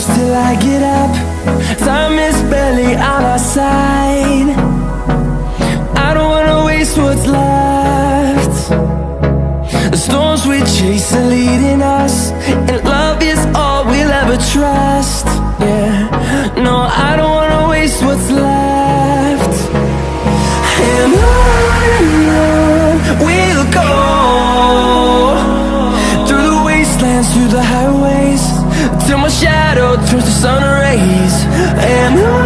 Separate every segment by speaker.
Speaker 1: close till I get up. Time is barely on our side. I don't wanna waste what's left. The storms we chase are leading us, and love is all we'll ever trust. Yeah, no, I don't wanna waste what's left. And on and on we'll go Through the wastelands, through the highways Till my shadow And on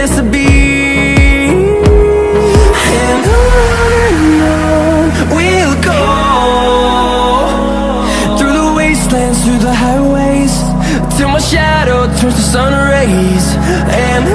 Speaker 1: miss a beat And on and on we'll go. Through the wastelands, through the highways Till my shadow turns to sun rays. And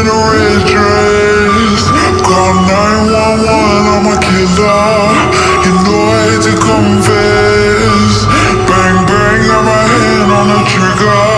Speaker 1: in
Speaker 2: a red dress. Call 911, I'm a killer. You know I hate to confess. Bang, bang, got my hand on the trigger.